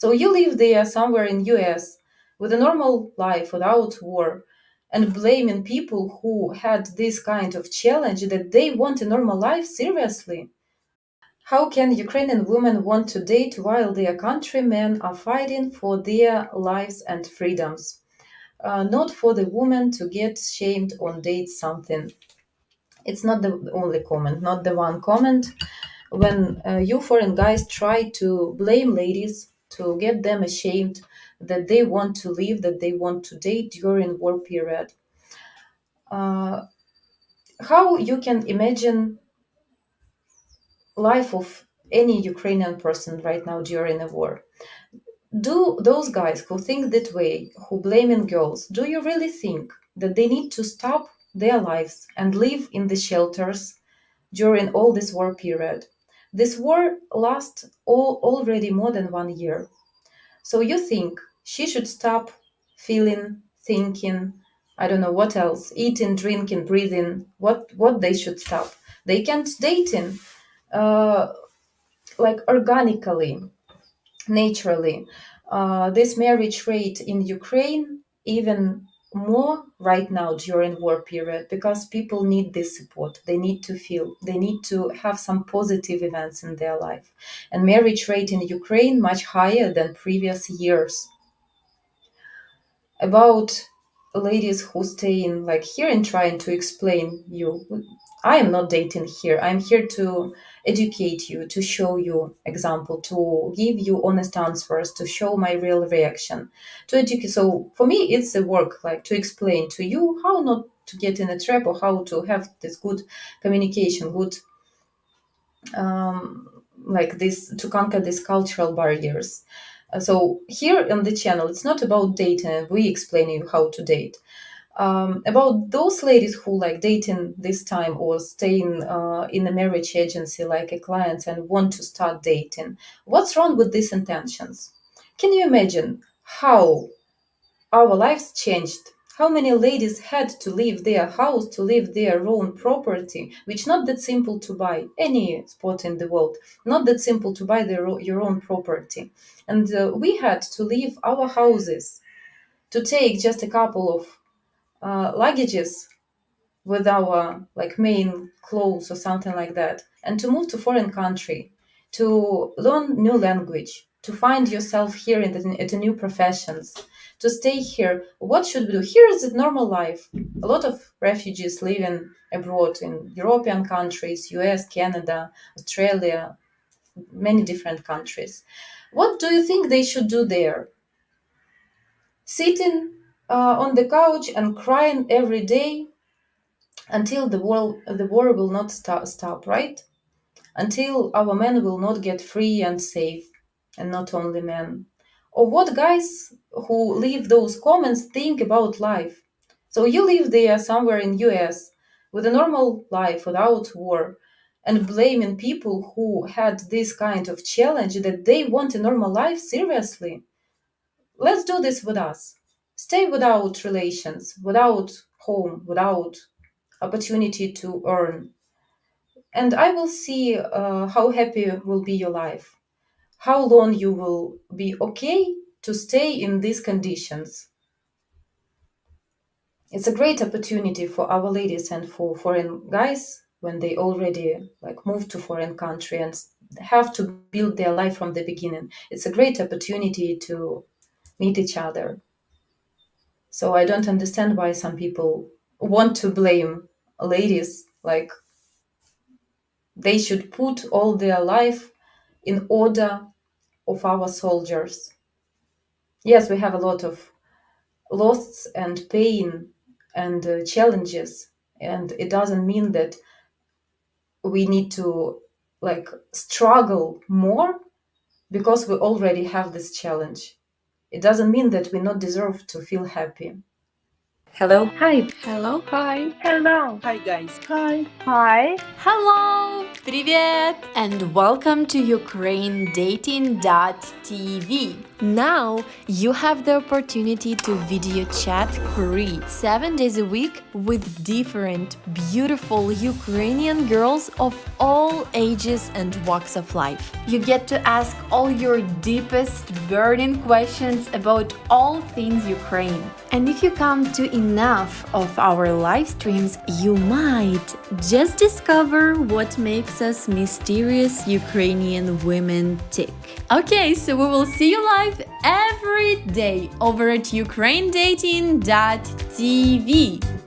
So you live there somewhere in US with a normal life without war and blaming people who had this kind of challenge that they want a normal life seriously. How can Ukrainian women want to date while their countrymen are fighting for their lives and freedoms? Uh, not for the woman to get shamed on date something. It's not the only comment, not the one comment. When uh, you foreign guys try to blame ladies to get them ashamed that they want to leave, that they want to date during war period. Uh, how you can imagine life of any Ukrainian person right now during a war? Do those guys who think that way, who blaming girls, do you really think that they need to stop their lives and live in the shelters during all this war period? This war lasts all, already more than one year. So you think she should stop feeling, thinking, I don't know what else, eating, drinking, breathing, what what they should stop. They can't dating uh, like organically, naturally. Uh, this marriage rate in Ukraine even more right now during war period because people need this support. They need to feel they need to have some positive events in their life. And marriage rate in ukraine much higher than previous years. About ladies who stay in like here and trying to explain you. I am not dating here. I'm here to educate you to show you example to give you honest answers to show my real reaction to educate. So for me it's a work like to explain to you how not to get in a trap or how to have this good communication good um, like this to conquer these cultural barriers so here on the channel, it's not about dating. We explain you how to date. Um, about those ladies who like dating this time or staying uh, in a marriage agency like a client and want to start dating. What's wrong with these intentions? Can you imagine how our lives changed how many ladies had to leave their house to leave their own property which not that simple to buy any spot in the world not that simple to buy their, your own property. And uh, we had to leave our houses to take just a couple of uh, luggages with our like main clothes or something like that and to move to foreign country to learn new language to find yourself here in the, at a new professions to stay here. What should we do? Here is a normal life. A lot of refugees living abroad in european countries us canada australia many different countries. What do you think they should do there? Sitting uh, on the couch and crying every day until the war, the war will not sta- stop, right? Until our men will not get free and safe, and not only men. Or what guys who leave those comments think about life? So you live there somewhere in US with a normal life without war and blaming people who had this kind of challenge that they want a normal life seriously. Let's do this with us. Stay without relations, without home, without opportunity to earn. And I will see uh, how happy will be your life, how long you will be okay to stay in these conditions. It's a great opportunity for our ladies and for foreign guys when they already like move to foreign country and have to build their life from the beginning. It's a great opportunity to meet each other. So I don't understand why some people want to blame ladies like they should put all their life in order of our soldiers. Yes, we have a lot of loss and pain and uh, challenges, and it doesn't mean that we need to like struggle more because we already have this challenge. It doesn't mean that we not deserve to feel happy. Hello. Hi. Hello. Hi. Hello. Hi guys. Hi. Hi. Hello. Привет. And welcome to UkraineDating.tv. Now you have the opportunity to video chat free 7 days a week with different beautiful Ukrainian girls of all ages and walks of life. You get to ask all your deepest burning questions about all things Ukraine. And if you come to enough of our live streams, you might just discover what makes us mysterious Ukrainian women tick. Okay, so we will see you live every day over at ukrainedating.tv.